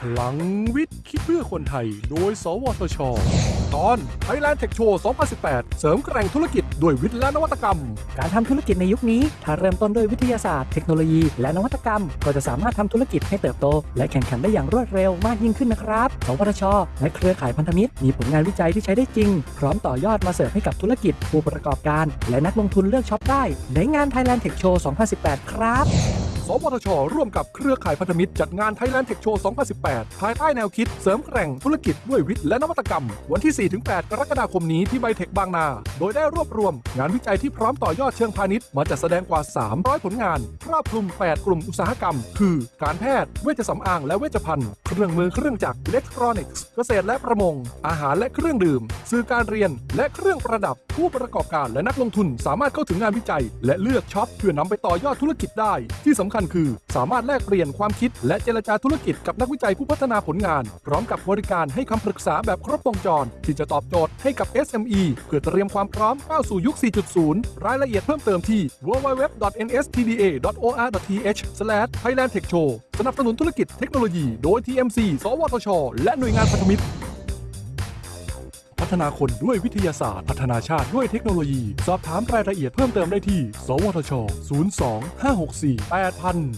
พลังวิทย์ คิดเพื่อคนไทย โดย สวทช ตอน Thailand Tech Show 2018 เสริมแกร่งธุรกิจด้วยวิทย์และนวัตกรรม การทำธุรกิจในยุคนี้ ถ้าเริ่มต้นด้วยวิทยาศาสตร์ เทคโนโลยี และนวัตกรรม ก็จะสามารถทำธุรกิจให้เติบโต และแข่งขันได้อย่างรวดเร็วมากยิ่งขึ้นนะครับ สวทช และเครือข่ายพันธมิตร มีผลงานวิจัยที่ใช้ได้จริง พร้อมต่อยอดมาเสร์ฟให้กับธุรกิจ ผู้ประกอบการ และนักลงทุนเลือกช็อปได้ ในงาน Thailand Tech Show 2018 ครับ สวทช ร่วมกับเครือข่ายพันธมิตร จัดงาน Thailand Tech Show 2018 ภายใต้แนวคิดเสริมแกร่งธุรกิจด้วยวิทย์และนวัตกรรม วันที่ 4-8 กรกฎาคมนี้ที่ไบเทคบางนา โดยได้รวบรวม งานวิจัยที่พร้อมต่อยอดเชิงพาณิชย์มาจัดแสดงกว่า 300 ผลงาน ครอบคลุม 8 กลุ่มอุตสาหกรรม คือ การแพทย์ เวชสำอาง และเวชภัณฑ์ เครื่องมือเครื่องจักรอิเล็กทรอนิกส์ เกษตรและประมง อาหารและเครื่องดื่ม สื่อการเรียน และเครื่องประดับ ผู้ประกอบการและนักลงทุนสามารถเข้าถึงงานวิจัย และเลือกช็อปเพื่อนำไปต่อยอดธุรกิจได้ ที่สำคัญคือ สามารถแลกเปลี่ยนความคิด และเจรจาธุรกิจกับนักวิจัยผู้พัฒนาผลงาน พร้อมกับบริการให้คำปรึกษาแบบครบวงจร ที่จะตอบโจทย์ให้กับ SME เพื่อเตรียมความพร้อมก้าวสู่ยุค 4.0 รายละเอียดเพิ่มเติมที่ www.nstda.or.th/thailandtechshow สนับสนุนธุรกิจเทคโนโลยีโดย TM TMC สวทช และหน่วยงานพันธมิตร พัฒนาคนด้วยวิทยาศาสตร์ พัฒนาชาติด้วยเทคโนโลยี สอบถามรายละเอียดเพิ่มเติมได้ที่ สวทช 02 564 8000